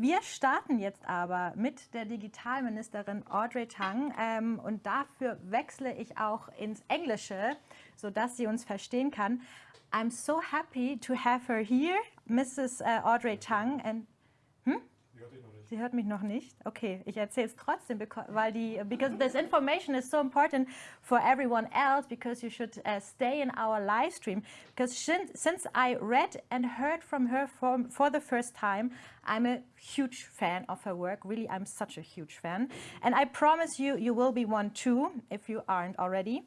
Wir starten jetzt aber mit der Digitalministerin Audrey Tang ähm, und dafür wechsle ich auch ins Englische, sodass sie uns verstehen kann. I'm so happy to have her here, Mrs. Uh, Audrey Tang. And? Sie hört mich noch nicht? Okay, ich erzähle es trotzdem, weil die, because this information is so important for everyone else, because you should uh, stay in our live stream. Because since I read and heard from her for, for the first time, I'm a huge fan of her work. Really, I'm such a huge fan. And I promise you, you will be one too, if you aren't already.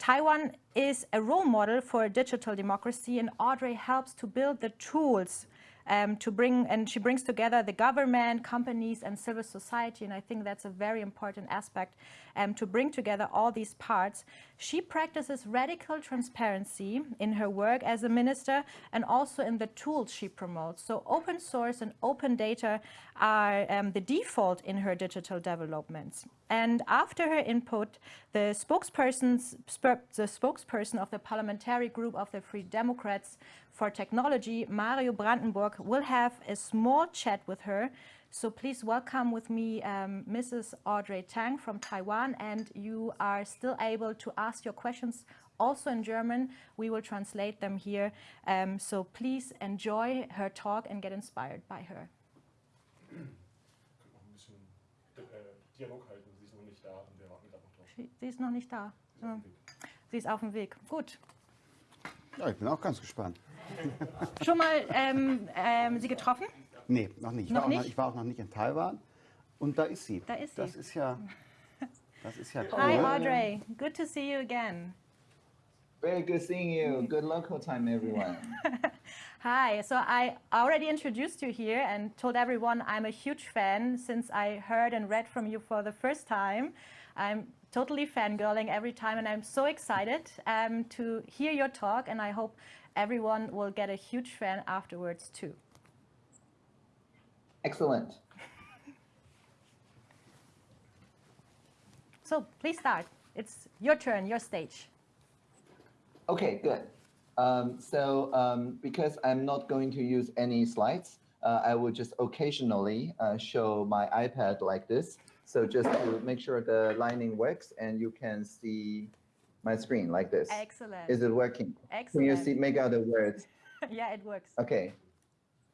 Taiwan is a role model for digital democracy and Audrey helps to build the tools um, to bring, and she brings together the government, companies, and civil society, and I think that's a very important aspect um, to bring together all these parts. She practices radical transparency in her work as a minister and also in the tools she promotes. So open source and open data are um, the default in her digital developments. And after her input, the, the spokesperson of the parliamentary group of the Free Democrats for Technology, Mario Brandenburg, will have a small chat with her. So please welcome with me um, Mrs. Audrey Tang from Taiwan, and you are still able to ask your questions also in German. We will translate them here. Um, so please enjoy her talk and get inspired by her. Sie ist noch nicht da. Sie ist auf dem Weg. Gut. Ja, ich bin auch ganz gespannt. Schon mal ähm, ähm, Sie getroffen? Nee, noch nicht. Ich, noch war nicht? Noch, ich war auch noch nicht in Taiwan. Und da ist sie. Da ist sie. Das ist ja, das ist ja toll. Hi Audrey, good to see you again. Very good seeing you. Good local time, everyone. Hi, so I already introduced you here and told everyone I'm a huge fan since I heard and read from you for the first time. I'm totally fangirling every time and I'm so excited um, to hear your talk and I hope everyone will get a huge fan afterwards too. Excellent. So please start. It's your turn, your stage. Okay, good. Um, so um, because I'm not going to use any slides, uh, I will just occasionally uh, show my iPad like this. So just to make sure the lining works and you can see my screen like this. Excellent. Is it working? Excellent. Can you see, make out the words? yeah, it works. Okay.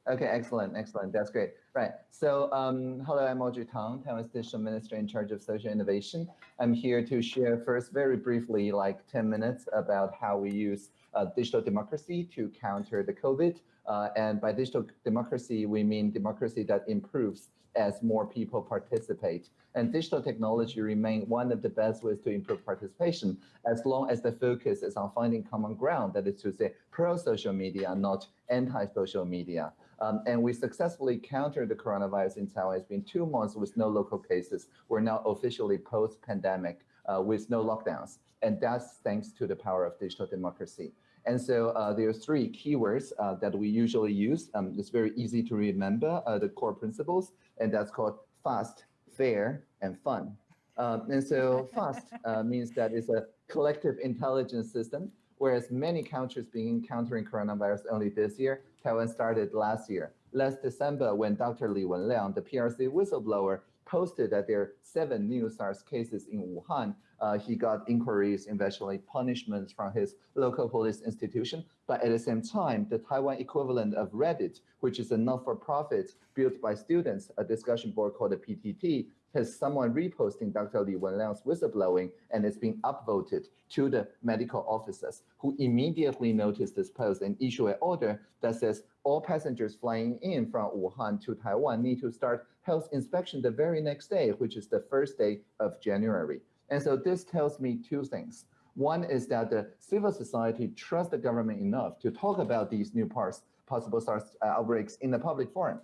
Okay, excellent, excellent. That's great. Right. So, um, hello, I'm Audrey Tang, Taiwan's digital minister in charge of social innovation. I'm here to share first, very briefly, like 10 minutes about how we use uh, digital democracy to counter the COVID. Uh, and by digital democracy, we mean democracy that improves as more people participate. And digital technology remain one of the best ways to improve participation, as long as the focus is on finding common ground, that is to say, pro-social media, not anti-social media. Um, and we successfully countered the coronavirus in Taiwan. It's been two months with no local cases. We're now officially post-pandemic uh, with no lockdowns. And that's thanks to the power of digital democracy. And so uh, there are three keywords uh, that we usually use. Um, it's very easy to remember uh, the core principles, and that's called fast, fair, and fun. Um, and so fast uh, means that it's a collective intelligence system, whereas many countries being encountering coronavirus only this year, Taiwan started last year. Last December, when Dr. Li Wenliang, the PRC whistleblower, posted that there are seven new SARS cases in Wuhan, uh, he got inquiries, eventually punishments from his local police institution. But at the same time, the Taiwan equivalent of Reddit, which is a not-for-profit built by students, a discussion board called the PTT, has someone reposting Dr. Li Wenliang's whistleblowing and it's been upvoted to the medical officers who immediately noticed this post and issue an order that says all passengers flying in from Wuhan to Taiwan need to start health inspection the very next day, which is the first day of January. And so this tells me two things. One is that the civil society trusts the government enough to talk about these new parts, possible SARS uh, outbreaks in the public forum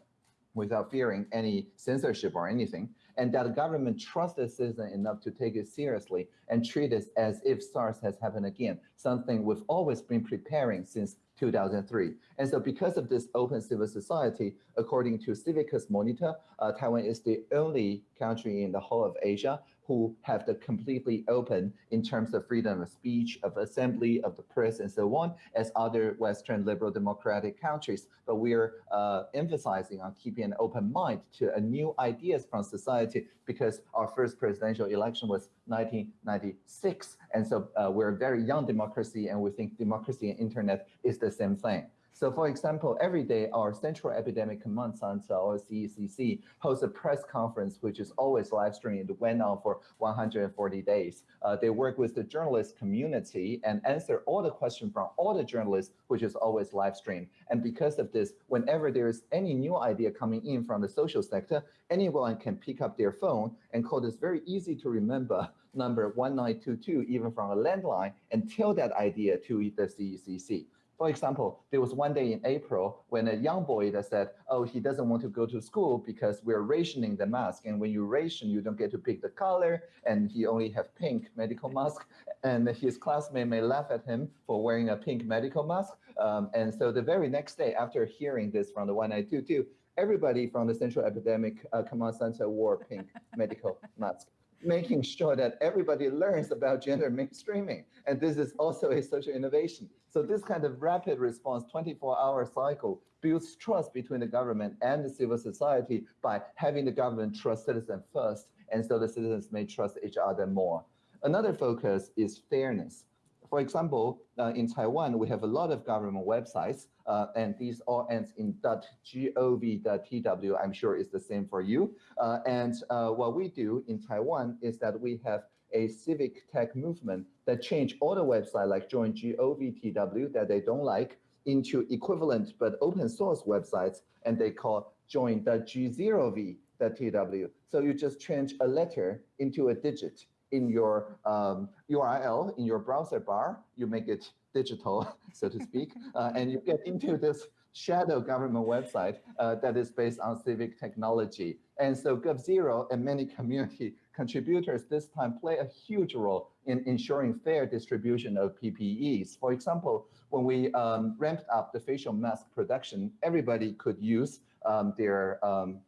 without fearing any censorship or anything, and that the government trusts the citizen enough to take it seriously and treat it as if SARS has happened again, something we've always been preparing since 2003. And so because of this open civil society, according to Civicus Monitor, uh, Taiwan is the only country in the whole of Asia who have the completely open in terms of freedom of speech, of assembly, of the press, and so on, as other Western liberal democratic countries. But we're uh, emphasizing on keeping an open mind to a new ideas from society because our first presidential election was 1996. And so uh, we're a very young democracy and we think democracy and internet is the same thing. So for example, every day our Central Epidemic Command Center, or CECC, hosts a press conference, which is always live streamed, went on for 140 days. Uh, they work with the journalist community and answer all the questions from all the journalists, which is always live streamed. And because of this, whenever there is any new idea coming in from the social sector, anyone can pick up their phone and call this very easy to remember number 1922, even from a landline, and tell that idea to the CECC. For example, there was one day in April when a young boy that said, oh, he doesn't want to go to school because we're rationing the mask. And when you ration, you don't get to pick the color. And he only have pink medical mask. And his classmate may laugh at him for wearing a pink medical mask. Um, and so the very next day after hearing this from the 1922, everybody from the Central Epidemic uh, Command Center wore pink medical mask making sure that everybody learns about gender mainstreaming. And this is also a social innovation. So this kind of rapid response 24-hour cycle builds trust between the government and the civil society by having the government trust citizens first, and so the citizens may trust each other more. Another focus is fairness. For example, uh, in Taiwan, we have a lot of government websites, uh, and these all ends in .gov.tw. I'm sure it's the same for you. Uh, and uh, what we do in Taiwan is that we have a civic tech movement that change all the website like join govtw that they don't like into equivalent but open source websites, and they call join the G0V.tw. So you just change a letter into a digit in your um, URL, in your browser bar, you make it digital, so to speak, uh, and you get into this shadow government website uh, that is based on civic technology. And so GovZero and many community contributors this time play a huge role in ensuring fair distribution of PPEs. For example, when we um, ramped up the facial mask production, everybody could use um, their um,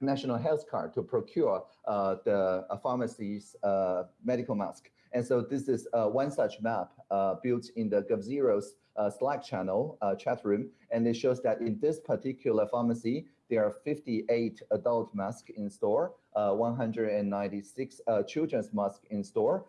national health card to procure uh, the uh, pharmacy's uh, medical mask. And so this is uh, one such map uh, built in the GovZero's Slack channel chat room. And it shows that in this particular pharmacy, there are 58 adult masks in store, 196 children's masks in store.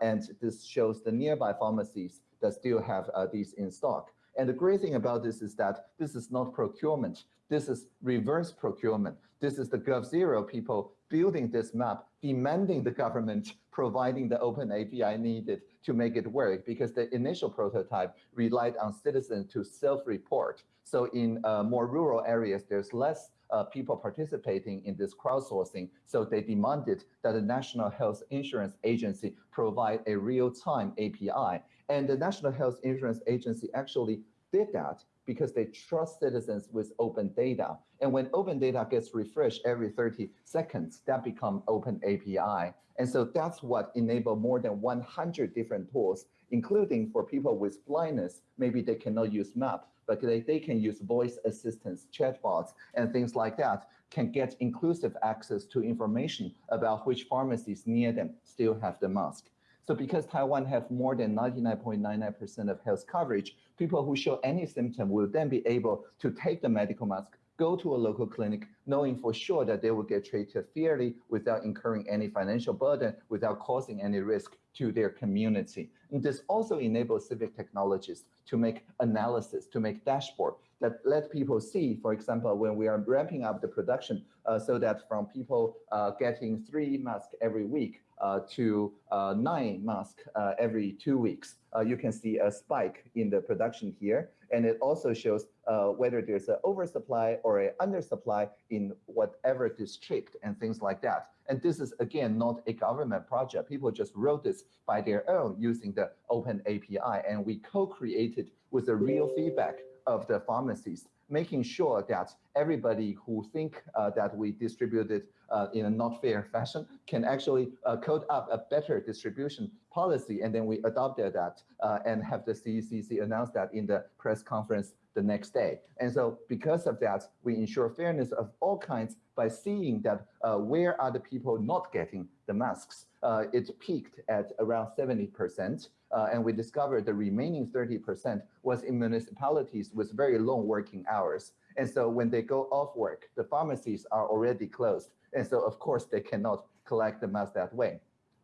and this shows the nearby pharmacies that still have these in stock. And the great thing about this is that this is not procurement. This is reverse procurement. This is the GovZero people building this map, demanding the government providing the open API needed to make it work because the initial prototype relied on citizens to self-report. So in uh, more rural areas, there's less uh, people participating in this crowdsourcing. So they demanded that the National Health Insurance Agency provide a real-time API. And the National Health Insurance Agency actually did that because they trust citizens with open data. And when open data gets refreshed every 30 seconds, that becomes open API. And so that's what enabled more than 100 different tools, including for people with blindness, maybe they cannot use map, but they, they can use voice assistants, chatbots, and things like that, can get inclusive access to information about which pharmacies near them still have the mask. So because Taiwan have more than 99.99% of health coverage, people who show any symptom will then be able to take the medical mask, go to a local clinic, knowing for sure that they will get treated fairly without incurring any financial burden, without causing any risk to their community. And this also enables civic technologists to make analysis, to make dashboard that let people see, for example, when we are ramping up the production, uh, so that from people uh, getting three masks every week, uh, to uh, nine masks uh, every two weeks. you can see a spike in the production here. And it also shows whether there's an oversupply or an undersupply in whatever district and things like that. And this is, again, not a government project. People just wrote this by their own using the open API. And we co-created with the real feedback of the pharmacies making sure that everybody who think uh, that we distributed uh, in a not fair fashion can actually uh, code up a better distribution policy. And then we adopted that uh, and have the CECC announce that in the press conference the next day. And so because of that, we ensure fairness of all kinds by seeing that uh, where are the people not getting the masks. Uh, it peaked at around 70%, uh, and we discovered the remaining 30% was in municipalities with very long working hours. And so when they go off work, the pharmacies are already closed. And so of course they cannot collect the mask that way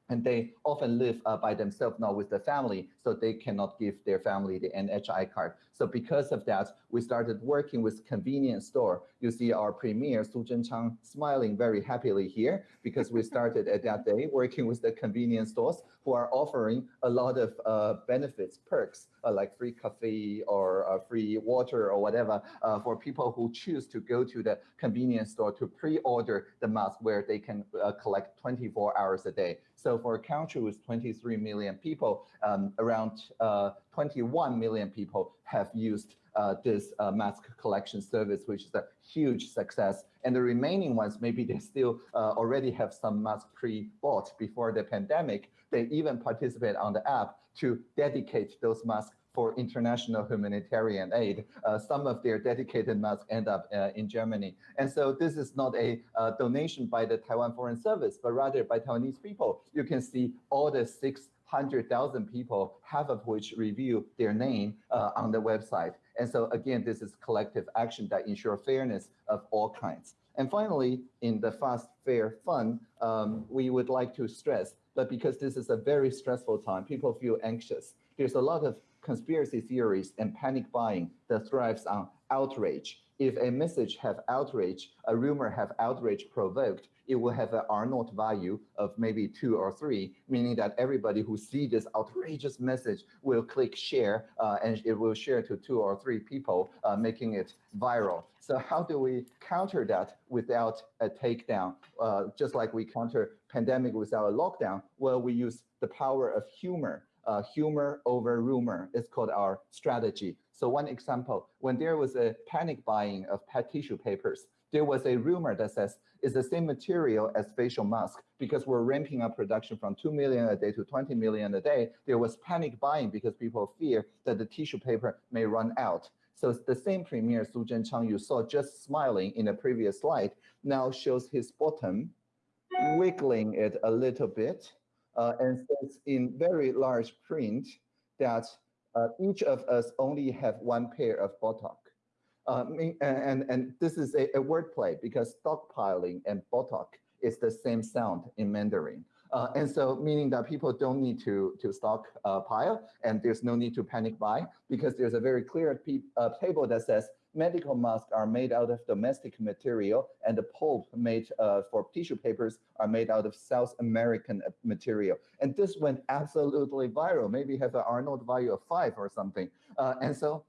and they often live uh, by themselves, not with the family, so they cannot give their family the NHI card. So because of that, we started working with convenience store. You see our premier, Su Zhenchang, smiling very happily here because we started at that day working with the convenience stores who are offering a lot of uh, benefits, perks, uh, like free coffee or uh, free water or whatever uh, for people who choose to go to the convenience store to pre-order the mask where they can uh, collect 24 hours a day. So for a country with 23 million people, um, around uh, 21 million people have used uh, this uh, mask collection service, which is a huge success. And the remaining ones, maybe they still uh, already have some masks pre-bought before the pandemic. They even participate on the app to dedicate those masks for international humanitarian aid. Uh, some of their dedicated masks end up uh, in Germany. And so this is not a uh, donation by the Taiwan Foreign Service, but rather by Taiwanese people. You can see all the 600,000 people, half of which review their name uh, on the website. And so again, this is collective action that ensure fairness of all kinds. And finally, in the fast, fair, fun, um, we would like to stress that because this is a very stressful time, people feel anxious. There's a lot of conspiracy theories and panic buying that thrives on outrage. If a message have outrage, a rumor have outrage provoked, it will have an R naught value of maybe two or three, meaning that everybody who see this outrageous message will click share uh, and it will share to two or three people, uh, making it viral. So how do we counter that without a takedown? Uh, just like we counter pandemic without a lockdown, well, we use the power of humor uh, humor over rumor is called our strategy. So one example, when there was a panic buying of pet tissue papers, there was a rumor that says it's the same material as facial mask because we're ramping up production from 2 million a day to 20 million a day. There was panic buying because people fear that the tissue paper may run out. So the same premier Su Zhenchang you saw just smiling in the previous slide now shows his bottom, wiggling it a little bit and says in very large print that uh, each of us only have one pair of buttock. Uh, and, and this is a, a wordplay because stockpiling and buttock is the same sound in Mandarin. Uh, and so meaning that people don't need to, to stock uh, pile and there's no need to panic buy because there's a very clear uh, table that says medical masks are made out of domestic material and the pulp made uh, for tissue papers are made out of South American material. And this went absolutely viral, maybe have an naught value of five or something. Uh, and so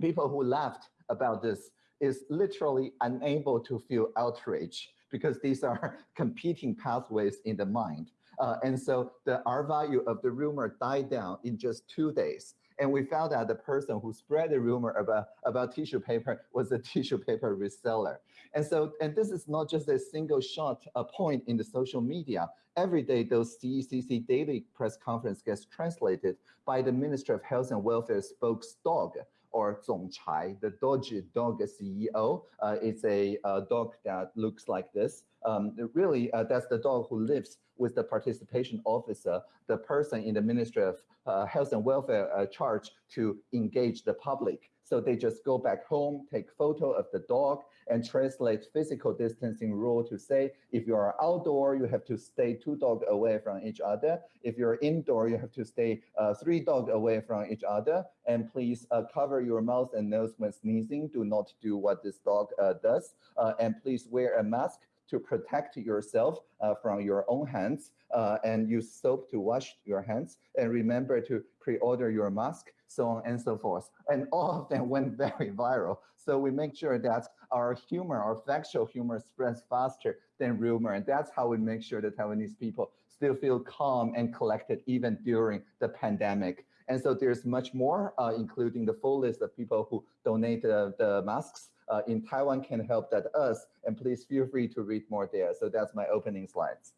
people who laughed about this is literally unable to feel outrage because these are competing pathways in the mind. Uh, and so the R value of the rumor died down in just two days. And we found out the person who spread the rumor about, about tissue paper was a tissue paper reseller. And so, and this is not just a single shot a point in the social media. Every day, those CECC daily press conference gets translated by the Minister of Health and Welfare spokes dog or 总裁, the Doji dog CEO. Uh, it's a uh, dog that looks like this. Um, really, uh, that's the dog who lives with the participation officer, the person in the Ministry of uh, Health and Welfare uh, charge to engage the public. So they just go back home, take photo of the dog and translate physical distancing rule to say, if you are outdoor, you have to stay two dog away from each other. If you're indoor, you have to stay uh, three dog away from each other. And please uh, cover your mouth and nose when sneezing. Do not do what this dog uh, does. Uh, and please wear a mask to protect yourself uh, from your own hands uh, and use soap to wash your hands and remember to pre-order your mask, so on and so forth. And all of them went very viral. So we make sure that our humor, our factual humor spreads faster than rumor. And that's how we make sure that Taiwanese people still feel calm and collected even during the pandemic. And so there's much more, uh, including the full list of people who donate the masks uh, in Taiwan can help that us, and please feel free to read more there. So that's my opening slides.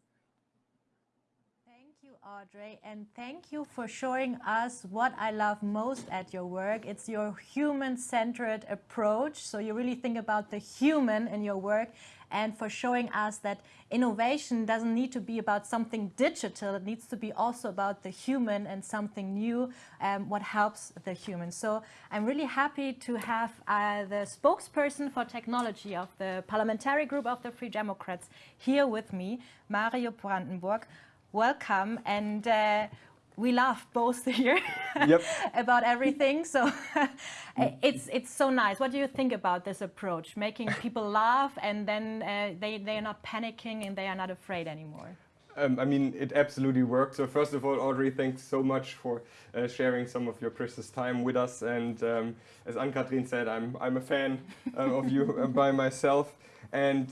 Audrey, and thank you for showing us what I love most at your work. It's your human-centered approach. So you really think about the human in your work and for showing us that innovation doesn't need to be about something digital. It needs to be also about the human and something new, um, what helps the human. So I'm really happy to have uh, the spokesperson for technology of the parliamentary group of the Free Democrats here with me, Mario Brandenburg. Welcome. And uh, we laugh both here yep. about everything. So it's it's so nice. What do you think about this approach, making people laugh and then uh, they they are not panicking and they are not afraid anymore? Um, I mean, it absolutely works. So first of all, Audrey, thanks so much for uh, sharing some of your precious time with us. And um, as Ann-Kathrin said, I'm, I'm a fan uh, of you uh, by myself. And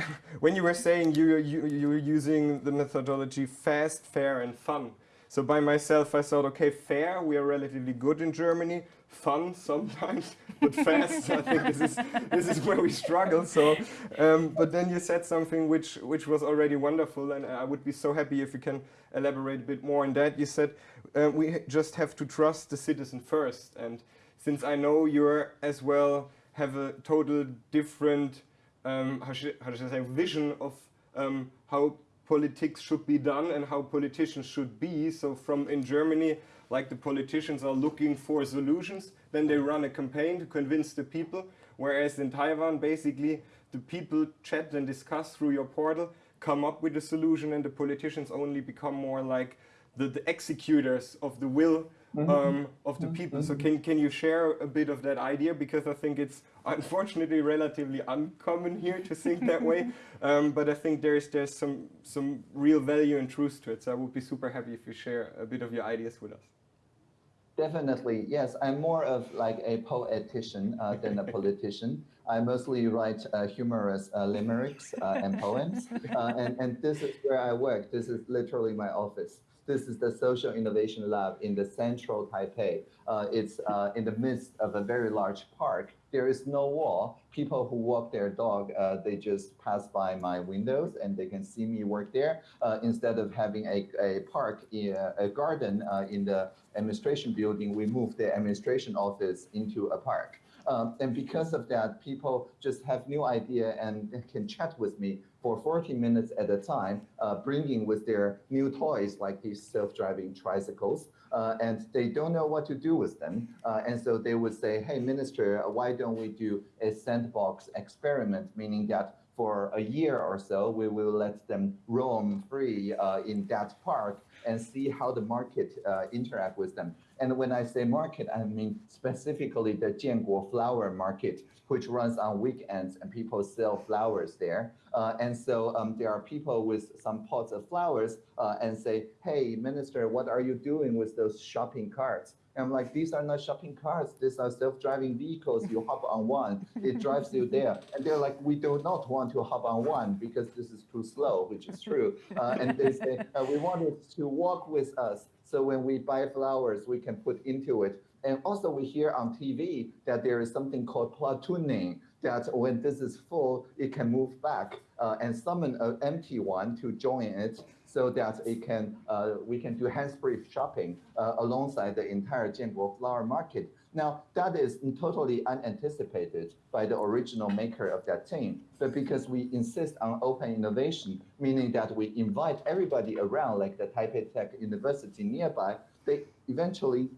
when you were saying you, you, you were using the methodology fast, fair, and fun, so by myself, I thought, okay, fair, we are relatively good in Germany. Fun sometimes, but fast, I think this is, this is where we struggle. So, um, but then you said something which, which was already wonderful, and I would be so happy if you can elaborate a bit more on that. You said uh, we just have to trust the citizen first. And since I know you're as well have a total different, um, how, should, how should I say, vision of um, how politics should be done and how politicians should be. So from in Germany, like the politicians are looking for solutions, then they run a campaign to convince the people. Whereas in Taiwan, basically, the people chat and discuss through your portal, come up with a solution and the politicians only become more like the, the executors of the will. Um, of the mm-hmm. people. So can, can you share a bit of that idea? Because I think it's unfortunately relatively uncommon here to think that way. Um, but I think there's, there's some, some real value and truth to it. So I would be super happy if you share a bit of your ideas with us. Definitely, yes. I'm more of like a poetician uh, than a politician. I mostly write uh, humorous uh, limericks uh, and poems, uh, and, and this is where I work. This is literally my office. This is the Social Innovation Lab in the central Taipei. Uh, it's uh, in the midst of a very large park. There is no wall. People who walk their dog, uh, they just pass by my windows and they can see me work there. Uh, instead of having a, a park, a garden uh, in the administration building, we moved the administration office into a park. Um, and because of that, people just have new idea and can chat with me for 40 minutes at a time, uh, bringing with their new toys like these self-driving tricycles. Uh, and they don't know what to do with them. Uh, and so they would say, hey, minister, why don't we do a sandbox experiment, meaning that for a year or so, we will let them roam free uh, in that park and see how the market uh, interact with them. And when I say market, I mean specifically the Jianguo flower market, which runs on weekends and people sell flowers there. Uh, and so um, there are people with some pots of flowers uh, and say, hey, minister, what are you doing with those shopping carts? And I'm like, these are not shopping carts. These are self-driving vehicles. You hop on one, it drives you there. And they're like, we do not want to hop on one because this is too slow, which is true. Uh, and they say, uh, we want it to walk with us. So when we buy flowers, we can put into it. And also we hear on TV that there is something called platooning, that when this is full, it can move back uh, and summon an empty one to join it so that it can uh, we can do hands-free shopping uh, alongside the entire Jianguo flower market. Now, that is totally unanticipated by the original maker of that team. But because we insist on open innovation, meaning that we invite everybody around, like the Taipei Tech University nearby, they eventually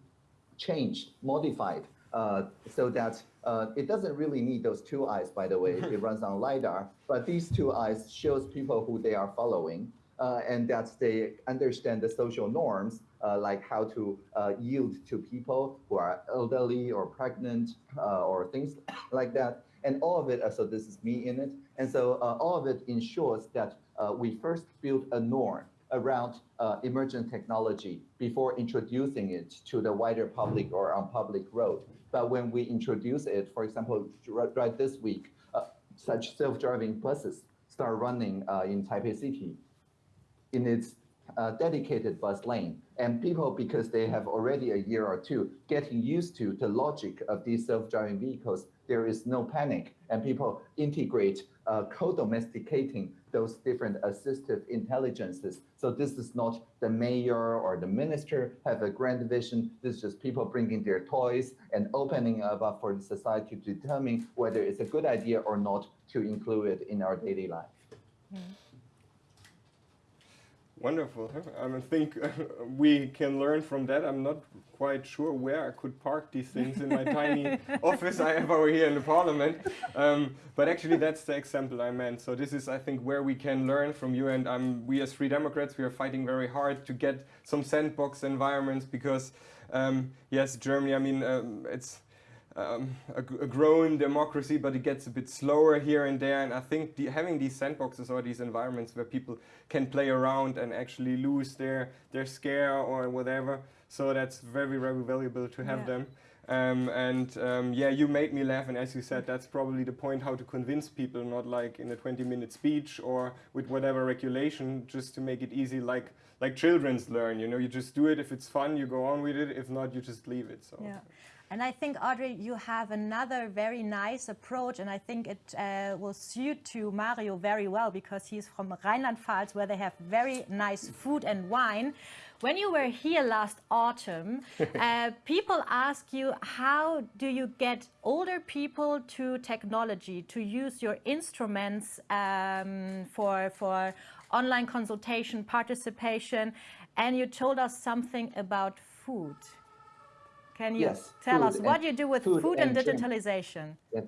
changed, modified, uh, so that uh, it doesn't really need those two eyes, by the way, it runs on LiDAR, but these two eyes shows people who they are following. Uh, and that they understand the social norms, like how to uh, yield to people who are elderly or pregnant uh, or things like that. And all of it, uh, so this is me in it. And so uh, all of it ensures that we first build a norm around emergent technology before introducing it to the wider public or on public road. But when we introduce it, for example, right this week, such self-driving buses start running in Taipei City in its uh, dedicated bus lane. And people, because they have already a year or two getting used to the logic of these self-driving vehicles, there is no panic. And people integrate uh, co-domesticating those different assistive intelligences. So this is not the mayor or the minister have a grand vision. This is just people bringing their toys and opening up for the society to determine whether it's a good idea or not to include it in our daily life. Wonderful. I think we can learn from that. I'm not quite sure where I could park these things in my tiny office I have over here in the parliament. Um, but actually, that's the example I meant. So this is, I think, where we can learn from you. And um, we as Free Democrats, we are fighting very hard to get some sandbox environments because, um, yes, Germany, I mean, um, it's um, a, a, growing democracy, but it gets a bit slower here and there. And I think the, having these sandboxes or these environments where people can play around and actually lose their, their scare or whatever. So that's very, very valuable to have yeah. them. Um, and um, yeah, you made me laugh. And as you said, that's probably the point how to convince people, not like in a 20 minute speech or with whatever regulation, just to make it easy, like like children's learn. You know, you just do it. If it's fun, you go on with it. If not, you just leave it. So. Yeah. And I think, Audrey, you have another very nice approach, and I think it uh, will suit to Mario very well because he's from Rheinland-Pfalz, where they have very nice food and wine. When you were here last autumn, uh, people ask you, how do you get older people to technology, to use your instruments um, for, for online consultation, participation, and you told us something about food. Can you yes, tell us what you do with food, food and, and digitalization? Yes.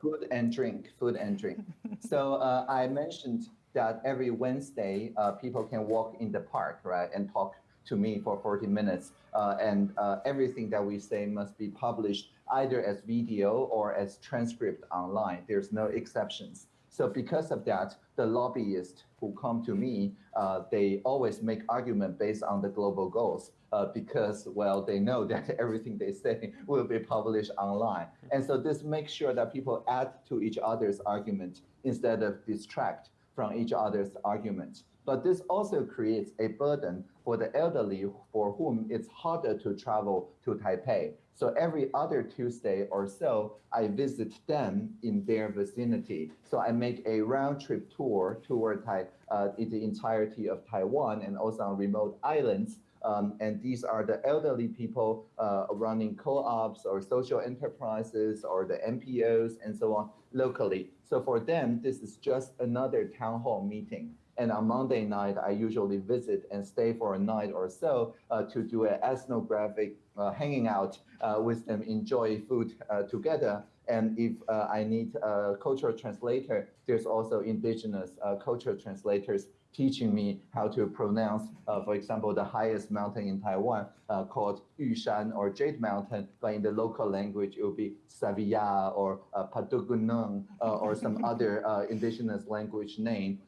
Food and drink, food and drink. so uh, I mentioned that every Wednesday, uh, people can walk in the park, right, and talk to me for 40 minutes. Uh, and uh, everything that we say must be published either as video or as transcript online. There's no exceptions. So because of that, the lobbyists who come to me, uh, they always make argument based on the global goals uh, because, well, they know that everything they say will be published online. And so this makes sure that people add to each other's argument instead of distract from each other's argument. But this also creates a burden for the elderly for whom it's harder to travel to Taipei. So every other Tuesday or so, I visit them in their vicinity. So I make a round trip tour toward Tai, uh, the entirety of Taiwan and also on remote islands. Um, and these are the elderly people uh, running co-ops or social enterprises or the NPOs and so on locally. So for them, this is just another town hall meeting. And on Monday night, I usually visit and stay for a night or so uh, to do an ethnographic uh, hanging out uh, with them, enjoy food uh, together. And if uh, I need a cultural translator, there's also indigenous uh, cultural translators teaching me how to pronounce, for example, the highest mountain in Taiwan called Yushan or Jade Mountain, but in the local language, it will be Savia or uh, Padugunung or some other indigenous language name.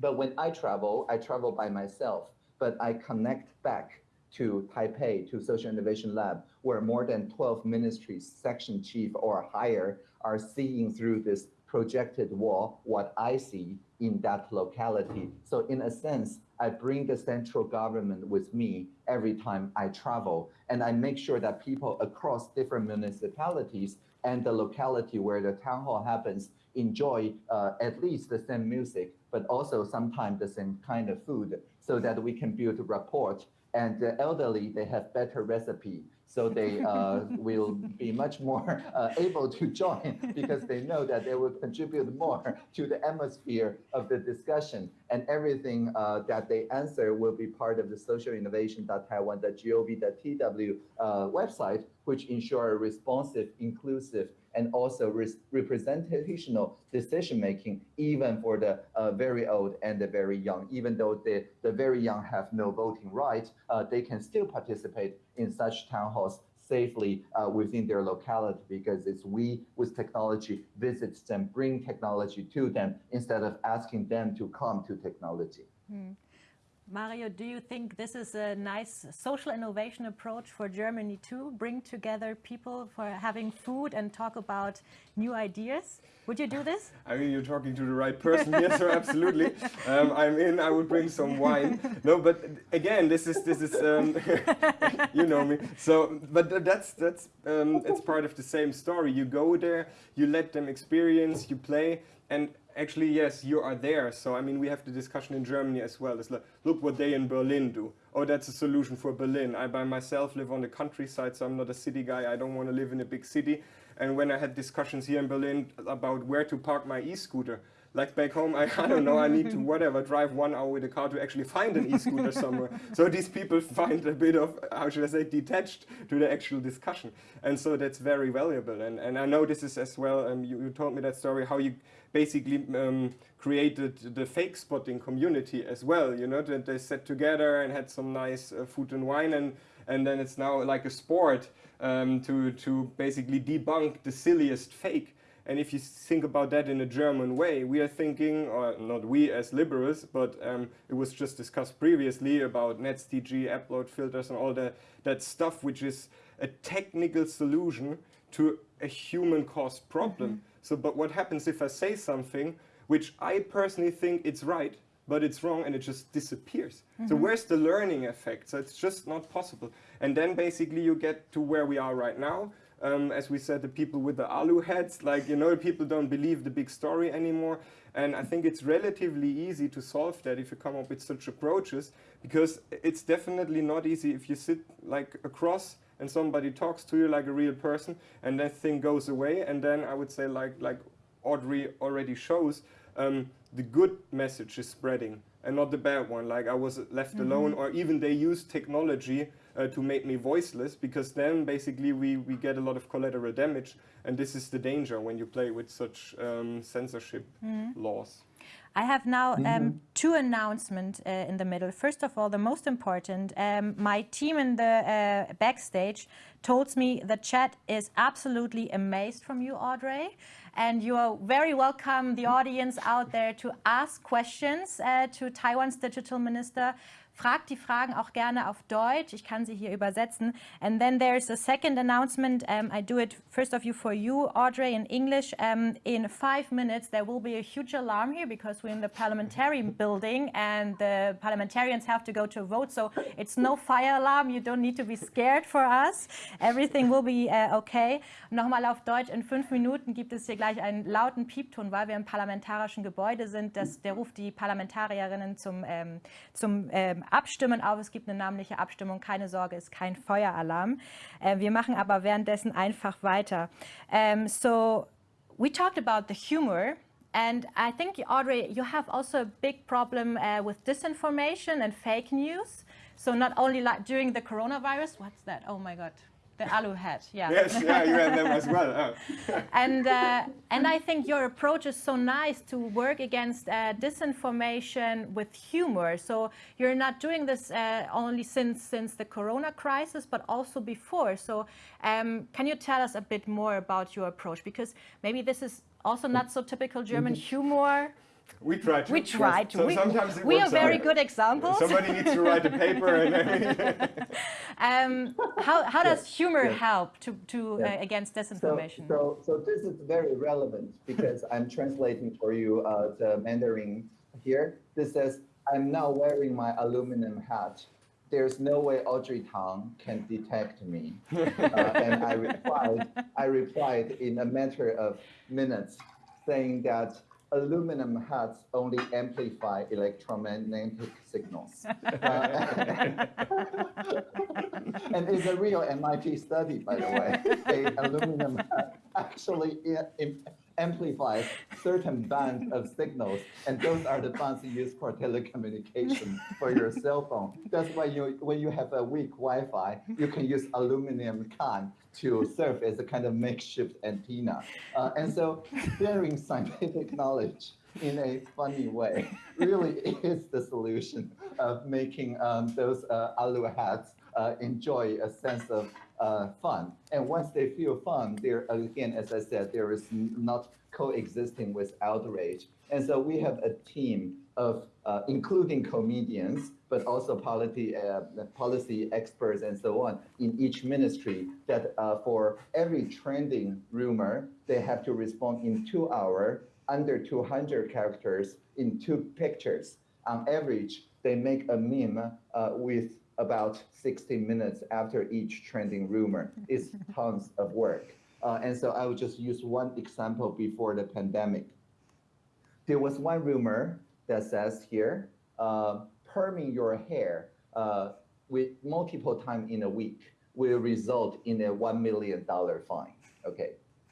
But when I travel, I travel by myself, but I connect back to Taipei, to Social Innovation Lab, where more than 12 ministries, section chief or higher, are seeing through this projected wall what I see in that locality. So in a sense, I bring the central government with me every time I travel, and I make sure that people across different municipalities and the locality where the town hall happens enjoy uh, at least the same music, but also sometimes the same kind of food so that we can build rapport. And the elderly, they have better recipe. So they uh, will be much more uh, able to join because they know that they will contribute more to the atmosphere of the discussion. And everything uh, that they answer will be part of the socialinnovation.taiwan.gov.tw uh, website, which ensure a responsive, inclusive, and also re representational decision making, even for the uh, very old and the very young. Even though the, the very young have no voting right, uh, they can still participate in such town halls safely uh, within their locality because it's we with technology visits them, bring technology to them instead of asking them to come to technology. Hmm. Mario, do you think this is a nice social innovation approach for Germany too? Bring together people for having food and talk about new ideas? Would you do this? I mean, you're talking to the right person here, so absolutely. Um, I'm in. I would bring some wine. No, but again, this is this is um, you know me. So, but that's that's um, it's part of the same story. You go there, you let them experience, you play, and actually, yes, you are there. So, I mean, we have the discussion in Germany as well. It's like, look what they in Berlin do. Oh, that's a solution for Berlin. I by myself live on the countryside, so I'm not a city guy. I don't want to live in a big city. And when I had discussions here in Berlin about where to park my e-scooter, like back home, I, I don't know, I need to whatever, drive one hour with a car to actually find an e-scooter somewhere. So these people find a bit of, how should I say, detached to the actual discussion. And so that's very valuable. And, and I know this is as well, um, you, you told me that story, how you basically um, created the fake spotting community as well, you know, that they sat together and had some nice uh, food and wine and, and then it's now like a sport um, to, to basically debunk the silliest fake. And if you think about that in a German way, we are thinking, or not we as liberals, but um, it was just discussed previously about NetzDG, upload filters and all that, that stuff which is a technical solution to a human caused problem. Mm -hmm. So, but what happens if I say something which I personally think it's right, but it's wrong and it just disappears. Mm -hmm. So mm-hmm. where's the learning effect? So it's just not possible. And then basically you get to where we are right now. Um, as we said, the people with the alu heads, like, you know, people don't believe the big story anymore. And I think it's relatively easy to solve that if you come up with such approaches, because it's definitely not easy if you sit like across and somebody talks to you like a real person and that thing goes away and then I would say like like Audrey already shows um, the good message is spreading and not the bad one like I was left mm -hmm. alone or even they use technology uh, to make me voiceless because then basically we, we get a lot of collateral damage and this is the danger when you play with such um, censorship mm -hmm. laws. I have now um, mm -hmm. two announcements uh, in the middle. First of all, the most important, um, my team in the uh, backstage told me the chat is absolutely amazed from you, Audrey. And you are very welcome, the audience out there, to ask questions uh, to Taiwan's digital minister. Fragt die Fragen auch gerne auf Deutsch. Ich kann sie hier übersetzen. And then there's a second announcement. Um, I do it first of you for you, Audrey, in English. Um, in five minutes, there will be a huge alarm here because we're in the parliamentary building and the parliamentarians have to go to vote. So it's no fire alarm. You don't need to be scared for us. Everything will be uh, okay. Nochmal auf Deutsch. In fünf Minuten gibt es hier gleich einen lauten Piepton, weil wir im parlamentarischen Gebäude sind. Das, der ruft die Parlamentarierinnen zum, ähm, zum ähm, abstimmen auf. Es gibt eine namentliche Abstimmung. Keine Sorge, ist kein Feueralarm. Äh, wir machen aber währenddessen einfach weiter. Um, ähm, so, we talked about the humor And I think, Audrey, you have also a big problem uh, with disinformation and fake news. So not only like during the coronavirus, what's that? Oh my God. The alu hat, yeah. Yes, yeah, you have them as well. Oh. and uh, and I think your approach is so nice to work against uh, disinformation with humor. So you're not doing this uh, only since since the Corona crisis, but also before. So um, can you tell us a bit more about your approach? Because maybe this is also not so typical German mm-hmm. humor. We try to. We try to. So we, sometimes we are very out. good examples. Somebody needs to write a paper. um, how, how does humor help to, to uh, against disinformation? So, so, so, this is very relevant because I'm translating for you uh, the Mandarin here. This says, I'm now wearing my aluminum hat. There's no way Audrey Tang can detect me. Uh, and I replied, I replied in a matter of minutes saying that aluminum hats only amplify electromagnetic signals. uh, and it's a real MIT study, by the way. Aluminum hat actually amplifies certain bands of signals, and those are the bands used for telecommunication for your cell phone. That's why you, when you have a weak Wi-Fi, you can use aluminum can to serve as a kind of makeshift antenna. Uh, and so sharing scientific knowledge in a funny way really is the solution of making um, those uh, alu hats uh, enjoy a sense of uh, fun. And once they feel fun, there again, as I said, there is not coexisting with outrage. And so we have a team of, uh, including comedians, but also policy, uh, policy experts and so on in each ministry that uh, for every trending rumor, they have to respond in two hours, under 200 characters in two pictures. On average, they make a meme uh, with about 60 minutes after each trending rumor. It's tons of work. Uh, and so I will just use one example before the pandemic. There was one rumor that says here, uh, perming your hair uh, with multiple times in a week will result in a $1 million fine, okay?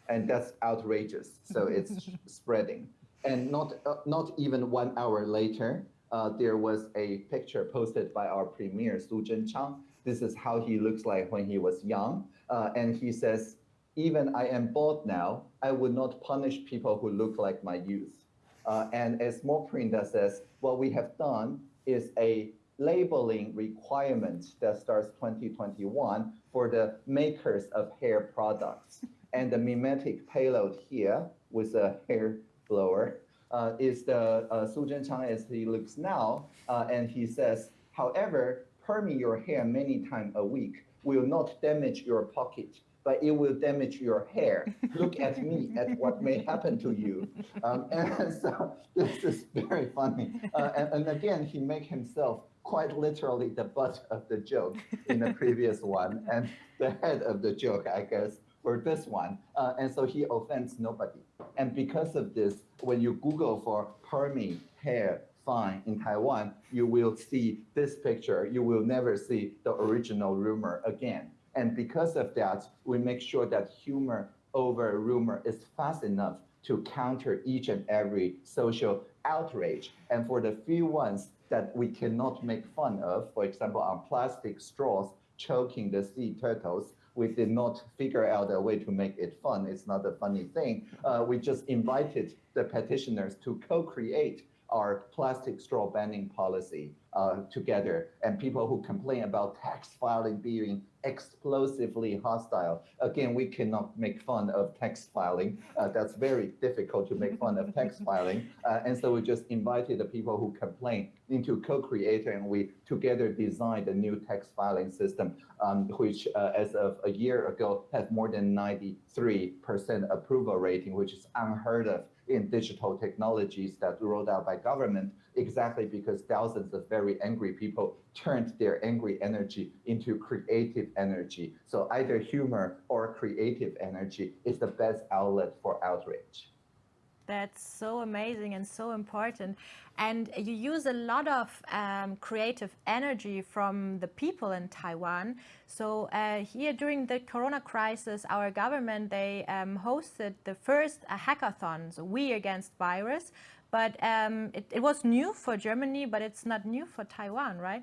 And that's outrageous, so it's spreading. And not, uh, not even one hour later, uh, there was a picture posted by our premier, Su Zhenchang. This is how he looks like when he was young. Uh, and he says, even I am bald now, I would not punish people who look like my youth. Uh, and a small print that says, what we have done is a labeling requirement that starts 2021 for the makers of hair products. And the memetic payload here with a hair blower uh, is the uh, Su Zhenchang as he looks now. Uh, and he says, however, perming your hair many times a week will not damage your pocket but it will damage your hair. Look at me, at what may happen to you. Um, and so this is very funny. Uh, and, and, again, he make himself quite literally the butt of the joke in the previous one and the head of the joke, I guess, for this one. Uh, and so he offends nobody. And because of this, when you Google for permy hair fine in Taiwan, you will see this picture. You will never see the original rumor again. And because of that, we make sure that humor over rumor is fast enough to counter each and every social outrage. And for the few ones that we cannot make fun of, for example, on plastic straws choking the sea turtles, we did not figure out a way to make it fun. It's not a funny thing. Uh, we just invited the petitioners to co-create our plastic straw banning policy uh, together and people who complain about tax filing being explosively hostile. Again, we cannot make fun of tax filing. Uh, that's very difficult to make fun of tax filing. Uh, and so we just invited the people who complain into co-creator and we together designed a new tax filing system, um, which uh, as of a year ago has more than 93% approval rating, which is unheard of in digital technologies that rolled out by government exactly because thousands of very angry people turned their angry energy into creative energy. So either humor or creative energy is the best outlet for outrage. That's so amazing and so important. And you use a lot of um, creative energy from the people in Taiwan. So uh, here during the Corona crisis, our government, they um, hosted the first uh, hackathon, so We Against Virus. But um, it, it was new for Germany, but it's not new for Taiwan, right?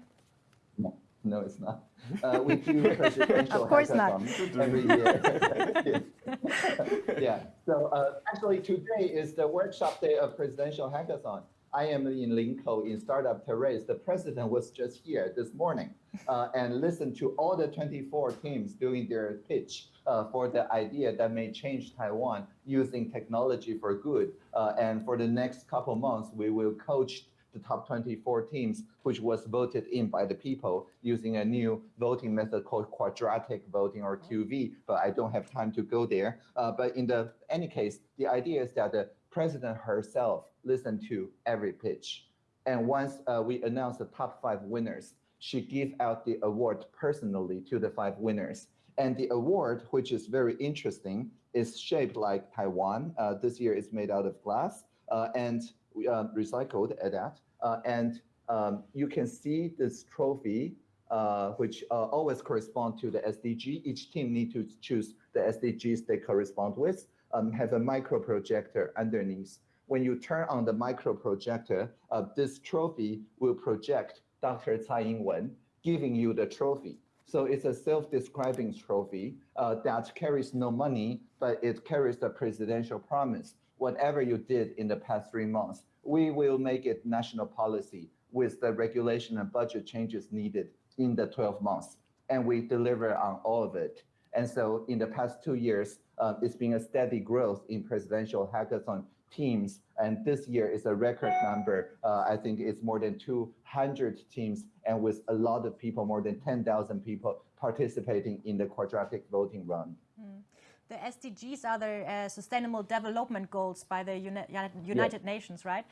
No. No, it's not. Uh, we do presidential of course not. every year. yeah. So uh, actually, today is the workshop day of presidential hackathon. I am in Linkou in Startup Terrace. The president was just here this morning uh, and listened to all the 24 teams doing their pitch uh, for the idea that may change Taiwan using technology for good. Uh, and for the next couple months, we will coach the top 24 teams, which was voted in by the people using a new voting method called quadratic voting or QV, but I don't have time to go there. Uh, but in the any case, the idea is that the president herself listened to every pitch. And once uh, we announce the top five winners, she gave out the award personally to the five winners. And the award, which is very interesting, is shaped like Taiwan. Uh, this year is made out of glass uh, and uh, recycled at that. Uh, and um, you can see this trophy, uh, which uh, always correspond to the SDG. Each team need to choose the SDGs they correspond with, um, have a micro projector underneath. When you turn on the micro projector, this trophy will project Dr. Tsai Ing-wen giving you the trophy. So it's a self-describing trophy uh, that carries no money, but it carries the presidential promise. Whatever you did in the past three months, we will make it national policy with the regulation and budget changes needed in the 12 months. and we deliver on all of it. And so in the past two years, uh, it's been a steady growth in presidential hackathon teams. And this year is a record number. Uh, I think it's more than 200 teams and with a lot of people, more than 10,000 people participating in the quadratic voting run. Mm. The SDGs are the uh, Sustainable Development Goals by the Uni United yes. Nations, right?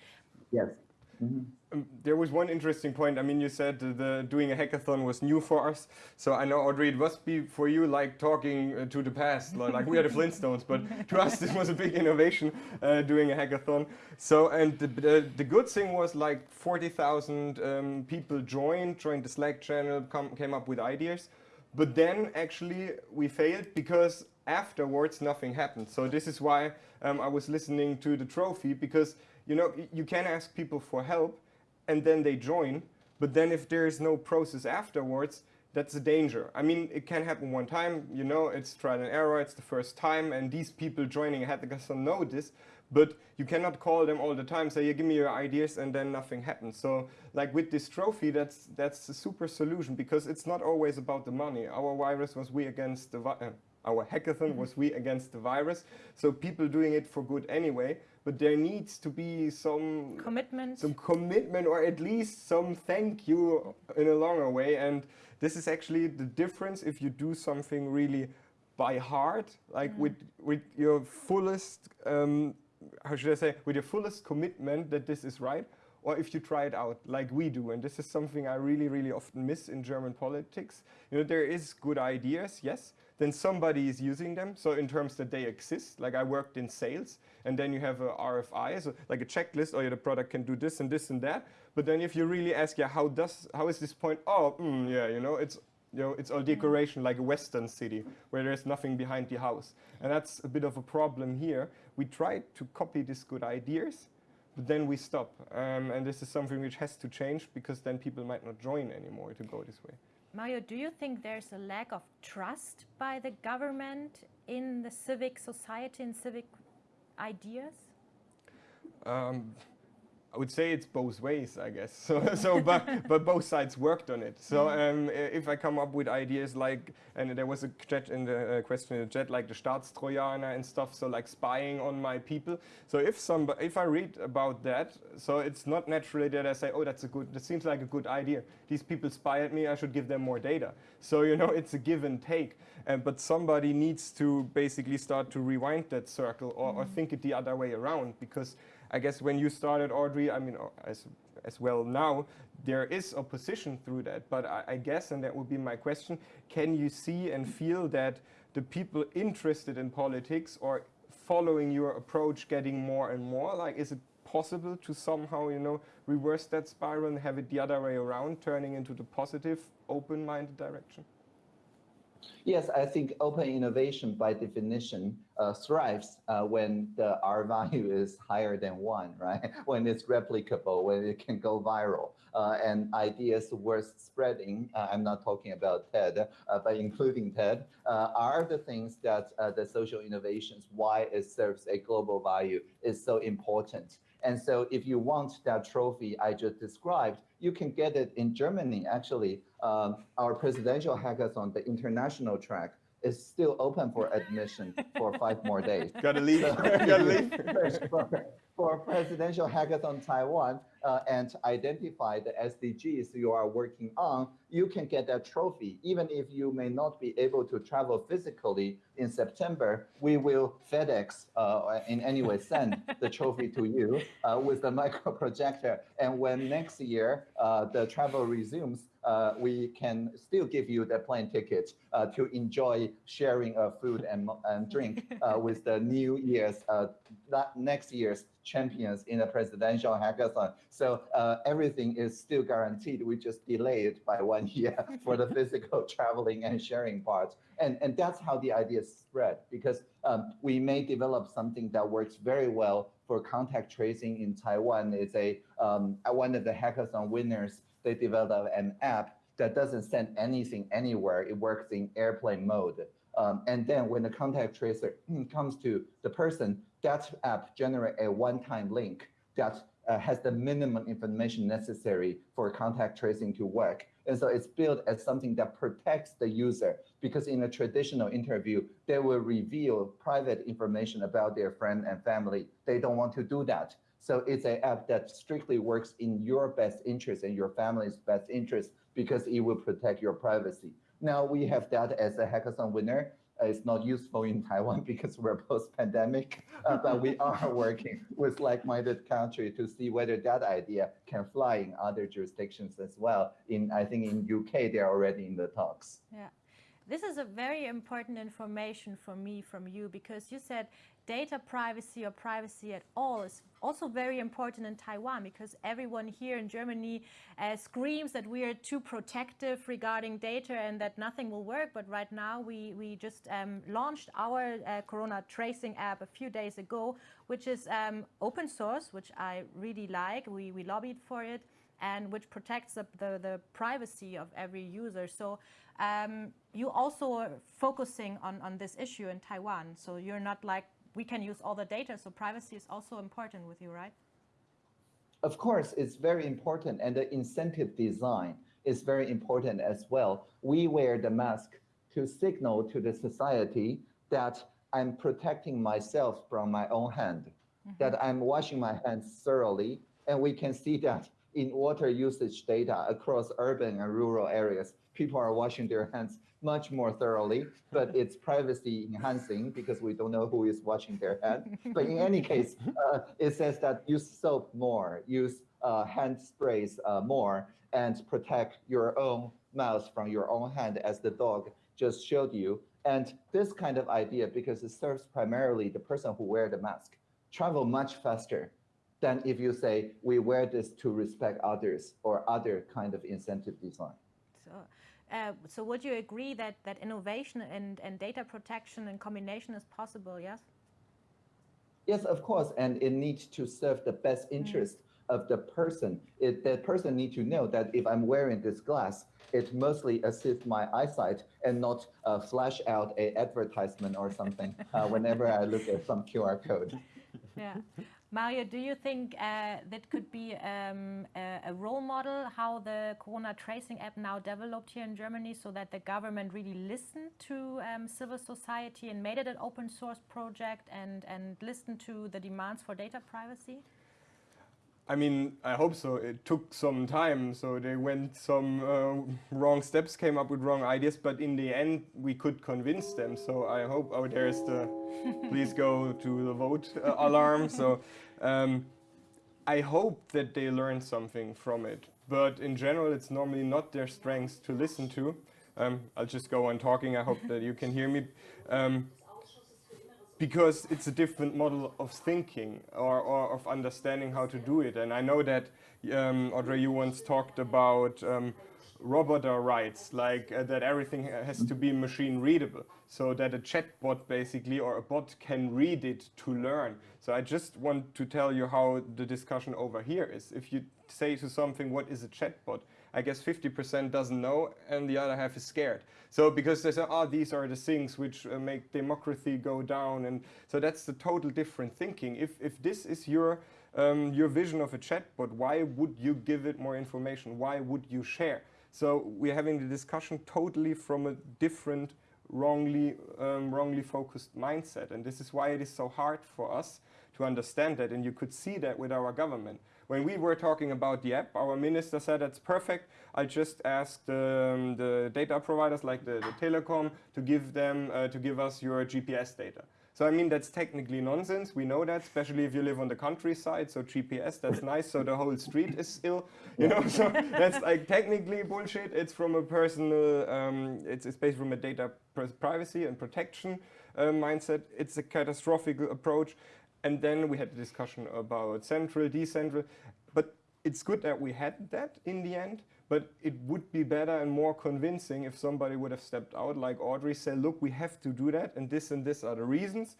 Yes. Mm -hmm. um, there was one interesting point. I mean, you said the doing a hackathon was new for us. So I know, Audrey, it must be for you like talking uh, to the past. like we are the Flintstones, but to us this was a big innovation uh, doing a hackathon. So and the, the, the good thing was like 40,000 um, people joined, joined the Slack channel, come, came up with ideas. But then actually we failed because afterwards nothing happened. So this is why um, I was listening to the trophy because you know you can ask people for help and then they join, but then if there is no process afterwards, that's a danger. I mean, it can happen one time, you know, it's trial and error, it's the first time, and these people joining a hackathon know this, but you cannot call them all the time, say, yeah, give me your ideas, and then nothing happens. So, like with this trophy, that's that's a super solution, because it's not always about the money. Our virus was we against the, uh, our hackathon was we against the virus. So people doing it for good anyway, but there needs to be some commitment, some commitment, or at least some thank you in a longer way. And this is actually the difference if you do something really by heart, like mm. with with your fullest, um, how should I say, with your fullest commitment that this is right, or if you try it out like we do. And this is something I really, really often miss in German politics. You know, there is good ideas, yes, then somebody is using them. So in terms that they exist, like I worked in sales, and then you have a RFI, so like a checklist, oh yeah, the product can do this and this and that. But then if you really ask, yeah, how does, how is this point? Oh, mm, yeah, you know, it's, you know, it's all decoration like a Western city where there's nothing behind the house. And that's a bit of a problem here. We try to copy these good ideas, but then we stop. Um, and this is something which has to change because then people might not join anymore to go this way. Mario, do you think there's a lack of trust by the government in the civic society and civic ideas? Um, I would say it's both ways, I guess. So, so but, but both sides worked on it. So um, if I come up with ideas like, and there was a chat in the uh, question in the chat, like the Staatstrojaner and stuff, so like spying on my people. So if some, if I read about that, so it's not naturally that I say, oh, that's a good, that seems like a good idea. These people spy at me, I should give them more data. So, you know, it's a give and take. Um, but somebody needs to basically start to rewind that circle or, mm -hmm. or think it the other way around because I guess when you started, Audrey, I mean, uh, as, as well now, there is opposition through that. But I, I guess, and that would be my question, can you see and feel that the people interested in politics or following your approach getting more and more? Like, is it possible to somehow, you know, reverse that spiral and have it the other way around, turning into the positive, open-minded direction? Yes, I think open innovation by definition uh, thrives uh, when the R value is higher than one, right? when it's replicable, when it can go viral, uh, and ideas worth spreading. Uh, I'm not talking about TED, uh, but including TED, uh, are the things that the social innovations, why it serves a global value, is so important. And so if you want that trophy I just described, you can get it in Germany. Actually, um, our presidential hackathon, the international track, is still open for admission for five more days. Gotta leave. So Gotta leave. for Presidential Hackathon Taiwan uh, and identify the SDGs you are working on, you can get that trophy. Even if you may not be able to travel physically in September, we will FedEx uh, in any way send the trophy to you uh, with the micro projector. And when next year uh, the travel resumes, uh, we can still give you the plane ticket uh, to enjoy sharing uh, food and, and drink uh, with the new year's, uh, next year's champions in the presidential hackathon. So uh, everything is still guaranteed. We just delay it by one year for the physical traveling and sharing parts. And, and that's how the idea spread because um, we may develop something that works very well for contact tracing in Taiwan. It's a um, one of the hackathon winners they developed an app that doesn't send anything anywhere. It works in airplane mode. Um, and then when the contact tracer comes to the person, that app generate a one-time link that uh, has the minimum information necessary for contact tracing to work. And so it's built as something that protects the user because in a traditional interview, they will reveal private information about their friend and family. They don't want to do that. So it's an app that strictly works in your best interest and your family's best interest because it will protect your privacy. Now we have that as a hackathon winner. Uh, it's not useful in Taiwan because we're post-pandemic, uh, but we are working with like-minded country to see whether that idea can fly in other jurisdictions as well. In I think in UK they're already in the talks. Yeah. This is a very important information for me from you because you said data privacy or privacy at all is also very important in Taiwan because everyone here in Germany uh, screams that we are too protective regarding data and that nothing will work. But right now we, we just um, launched our uh, Corona tracing app a few days ago, which is um, open source, which I really like. We, we lobbied for it and which protects the, the, the privacy of every user. So um, you also are focusing on, on this issue in Taiwan. So you're not like, we can use all the data. So privacy is also important with you, right? Of course, it's very important. And the incentive design is very important as well. We wear the mask to signal to the society that I'm protecting myself from my own hand, mm -hmm. that I'm washing my hands thoroughly. And we can see that in water usage data across urban and rural areas, people are washing their hands much more thoroughly, but it's privacy enhancing because we don't know who is watching their hand. but in any case, uh, it says that use soap more, use uh, hand sprays uh, more, and protect your own mouth from your own hand as the dog just showed you. And this kind of idea, because it serves primarily the person who wear the mask, travel much faster than if you say, we wear this to respect others or other kind of incentive design. So, uh, so would you agree that, that innovation and, and data protection and combination is possible, yes? Yes, of course, and it needs to serve the best mm. interest mm. of the person. It, the person needs to know that if I'm wearing this glass, it mostly assists my eyesight and not uh, flash out a advertisement or something uh, whenever I look at some QR code. Yeah. Mario, do you think uh, that could be um, a, a, role model how the Corona tracing app now developed here in Germany so that the government really listened to um, civil society and made it an open source project and, and listened to the demands for data privacy? I mean, I hope so. It took some time, so they went some uh, wrong steps, came up with wrong ideas, but in the end, we could convince them. So I hope, oh, there's the, please go to the vote uh, alarm. So um, I hope that they learn something from it. But in general, it's normally not their strengths to listen to. Um, I'll just go on talking. I hope that you can hear me. Um, because it's a different model of thinking or, or, of understanding how to do it. And I know that, um, Audrey, you once talked about um, roboter rights, like uh, that everything has to be machine readable, so that a chatbot basically or a bot can read it to learn. So I just want to tell you how the discussion over here is. If you say to something, what is a chatbot? I guess 50% doesn't know and the other half is scared. So because they say, oh, these are the things which uh, make democracy go down. And so that's the total different thinking. If, if this is your, um, your vision of a chatbot, why would you give it more information? Why would you share? So we're having the discussion totally from a different, wrongly, um, wrongly focused mindset. And this is why it is so hard for us to understand that. And you could see that with our government. When we were talking about the app, our minister said that's perfect. I just asked um, the data providers like the, the telecom to give them uh, to give us your GPS data. So I mean, that's technically nonsense. We know that, especially if you live on the countryside. So GPS, that's nice. So the whole street is still, you know, so that's like technically bullshit. It's from a personal, um, it's, it's based from a data privacy and protection uh, mindset. It's a catastrophic approach. And then we had a discussion about central, decentral. But it's good that we had that in the end, but it would be better and more convincing if somebody would have stepped out like Audrey said, look, we have to do that and this and this are the reasons.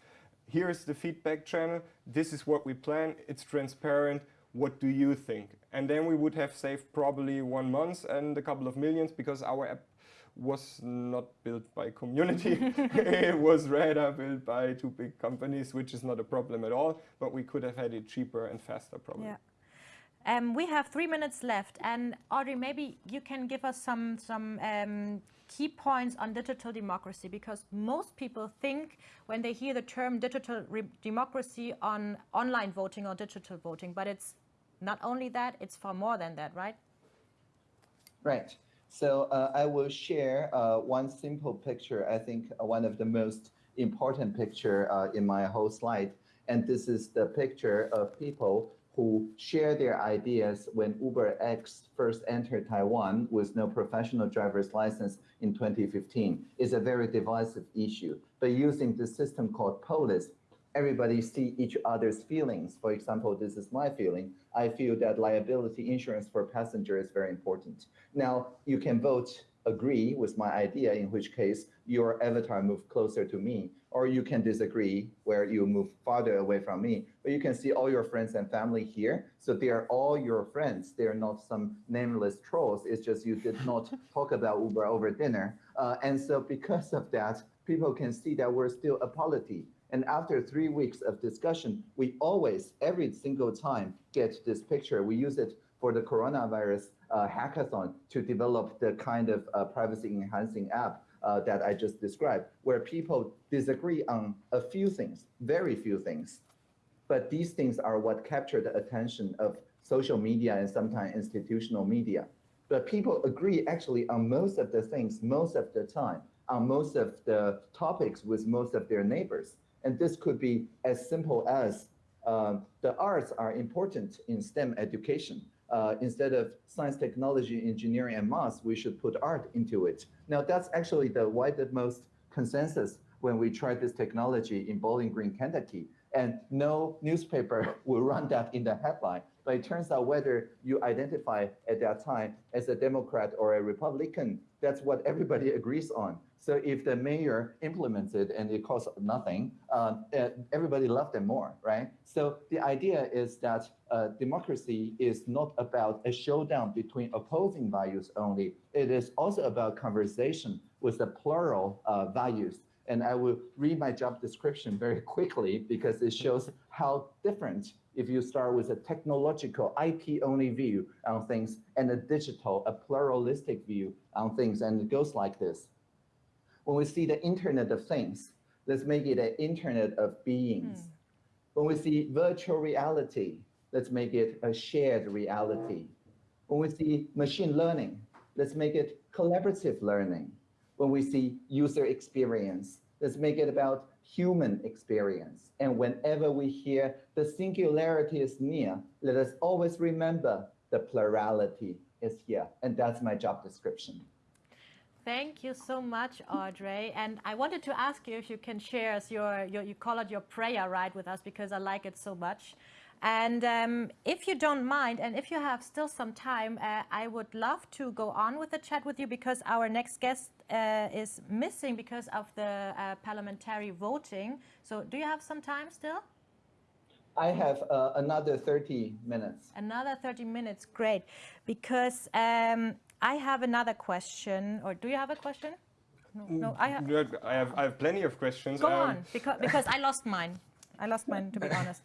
Here's the feedback channel. This is what we plan. It's transparent. What do you think? And then we would have saved probably one month and a couple of millions because our app was not built by community. it was rather built by two big companies, which is not a problem at all, but we could have had it cheaper and faster probably. Yeah. Um, we have three minutes left, and Audrey, maybe you can give us some some um, key points on digital democracy because most people think when they hear the term digital democracy on online voting or digital voting, but it's not only that; it's far more than that, right? Right. So uh, I will share uh, one simple picture. I think one of the most important picture uh, in my whole slide, and this is the picture of people who share their ideas when Uber X first entered Taiwan with no professional driver's license in 2015 is a very divisive issue. But using the system called Polis, everybody see each other's feelings. For example, this is my feeling. I feel that liability insurance for passenger is very important. Now, you can vote agree with my idea, in which case your avatar move closer to me, or you can disagree where you move farther away from me. But you can see all your friends and family here. So they are all your friends. They are not some nameless trolls. It's just you did not talk about Uber over dinner. Uh, and so because of that, people can see that we're still a polity. And after three weeks of discussion, we always, every single time, get this picture. We use it for the coronavirus uh, hackathon to develop the kind of uh, privacy enhancing app uh, that I just described, where people disagree on a few things, very few things. But these things are what capture the attention of social media and sometimes institutional media. But people agree actually on most of the things most of the time, on most of the topics with most of their neighbors. And this could be as simple as uh, the arts are important in STEM education uh, instead of science, technology, engineering, and math, we should put art into it. Now, that's actually the widest most consensus when we tried this technology in Bowling Green, Kentucky. And no newspaper will run that in the headline. But it turns out whether you identify at that time as a Democrat or a Republican, that's what everybody agrees on. So if the mayor implements it and it costs nothing, uh, everybody loves them more, right? So the idea is that uh, democracy is not about a showdown between opposing values only. It is also about conversation with the plural uh, values. And I will read my job description very quickly because it shows how different if you start with a technological IP-only view on things and a digital, a pluralistic view on things, and it goes like this when we see the Internet of Things, let's make it an Internet of Beings. Hmm. When we see virtual reality, let's make it a shared reality. When we see machine learning, let's make it collaborative learning. When we see user experience, let's make it about human experience. And whenever we hear the singularity is near, let us always remember the plurality is here. And that's my job description. Thank you so much, Audrey. And I wanted to ask you if you can share your, your you call it your prayer right, with us because I like it so much. And um, if you don't mind, and if you have still some time, uh, I would love to go on with the chat with you because our next guest uh, is missing because of the uh, parliamentary voting. So do you have some time still? I have uh, another 30 minutes. Another 30 minutes, great. Because um, I have another question, or do you have a question? No, no I, have, I have. I have plenty of questions. Go um, on, because because I lost mine. I lost mine, to be honest.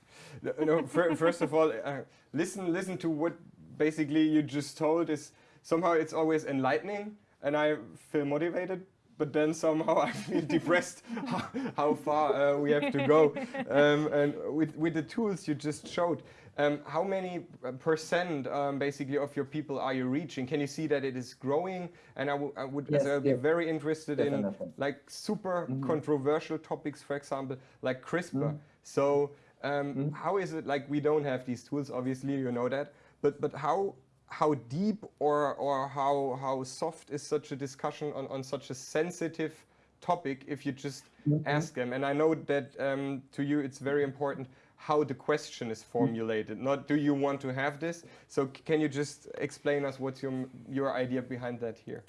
no, first of all, uh, listen, listen to what basically you just told. Is somehow it's always enlightening, and I feel motivated. But then somehow I feel depressed how, how far uh, we have to go. Um, and with with the tools you just showed, um, how many uh, percent um, basically of your people are you reaching? Can you see that it is growing? And I, would yes, uh, be very interested Definitely. in like super mm -hmm. controversial topics, for example, like CRISPR. Mm -hmm. So um, mm -hmm. how is it like we don't have these tools? Obviously, you know that. But but how how deep or or how how soft is such a discussion on on such a sensitive topic if you just mm-hmm. ask them? And I know that um, to you it's very important how the question is formulated, not do you want to have this? So can you just explain us what's your, your idea behind that here?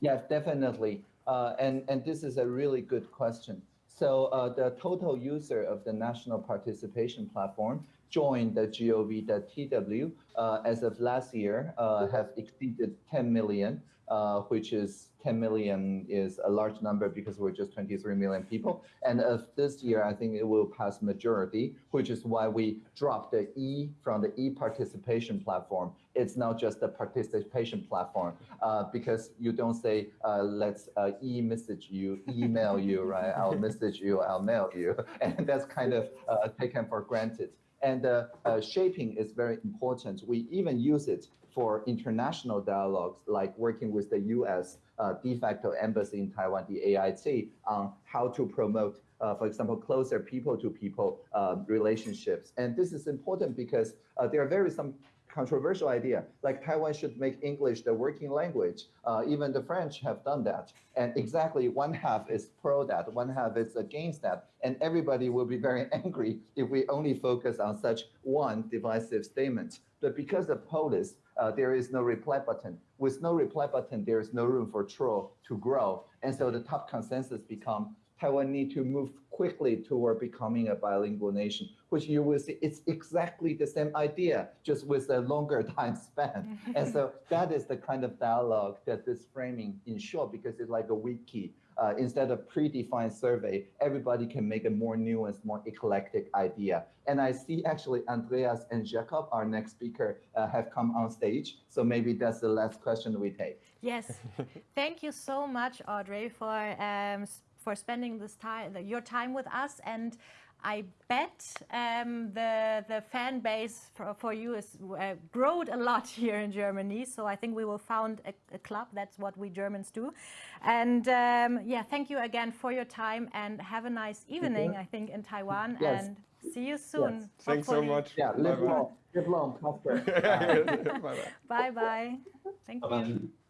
Yes, definitely. Uh, and, and this is a really good question. So uh, the total user of the National Participation Platform join.gov.tw uh, as of last year uh, have exceeded 10 million, uh, which is 10 million is a large number because we're just 23 million people. And of this year, I think it will pass majority, which is why we dropped the E from the e-participation platform. It's now just a participation platform uh, because you don't say, uh, let's uh, e-message you, email you, right? I'll message you, I'll mail you. And that's kind of taken for granted. And uh, uh, shaping is very important. We even use it for international dialogues, like working with the US uh, de facto embassy in Taiwan, the AIT, on how to promote, uh, for example, closer people to people um, relationships. And this is important because uh, there are very some controversial idea, like Taiwan should make English the working language. Uh, even the French have done that. And exactly one half is pro that, one half is against that. And everybody will be very angry if we only focus on such one divisive statement. But because of POLIS, uh, there is no reply button. With no reply button, there is no room for troll to grow. And so the top consensus become Taiwan need to move quickly toward becoming a bilingual nation, which you will see it's exactly the same idea, just with a longer time span. and so that is the kind of dialogue that this framing ensure because it's like a wiki. Uh, instead of predefined survey, everybody can make a more nuanced, more eclectic idea. And I see actually Andreas and Jacob, our next speaker, uh, have come on stage. So maybe that's the last question we take. Yes. Thank you so much, Audrey, for um, for spending this time, your time with us. And I bet um, the the fan base for, for you has uh, growed a lot here in Germany. So I think we will found a, a club. That's what we Germans do. And um, yeah, thank you again for your time and have a nice evening. I think in Taiwan Yes. and see you soon. Yes. Thanks so much. Yeah, live Bye-bye. long, live long, prosper. Bye-bye. Bye bye. Thank you. Bye-bye.